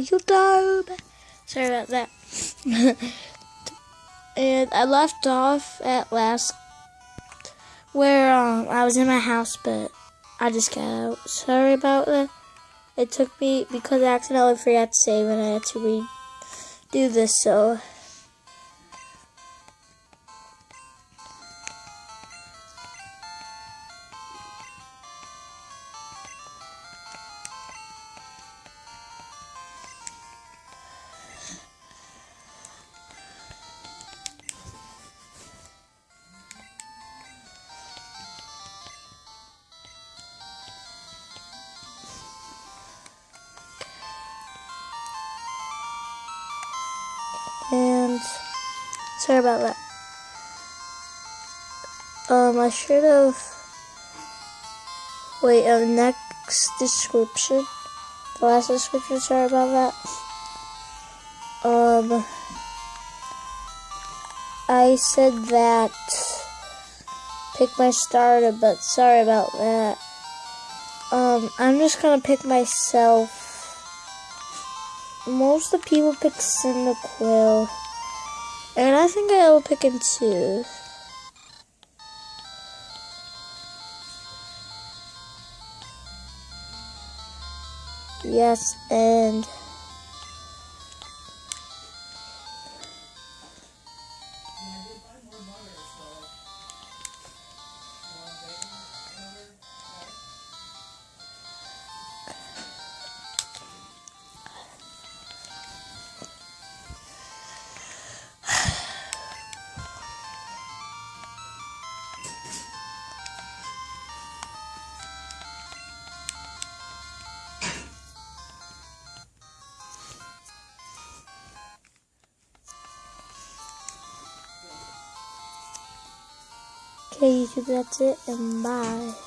YouTube. Sorry about that. and I left off at last where um, I was in my house, but I just got out. Sorry about that. It took me because I accidentally forgot to save and I had to redo this, so sorry about that. Um, I should have. Wait, uh, next description. The last description, sorry about that. Um, I said that pick my starter, but sorry about that. Um, I'm just gonna pick myself most of the people pick Cyndaquil. And I think I will pick in two. Yes, and... Okay, YouTube, that's it, and bye.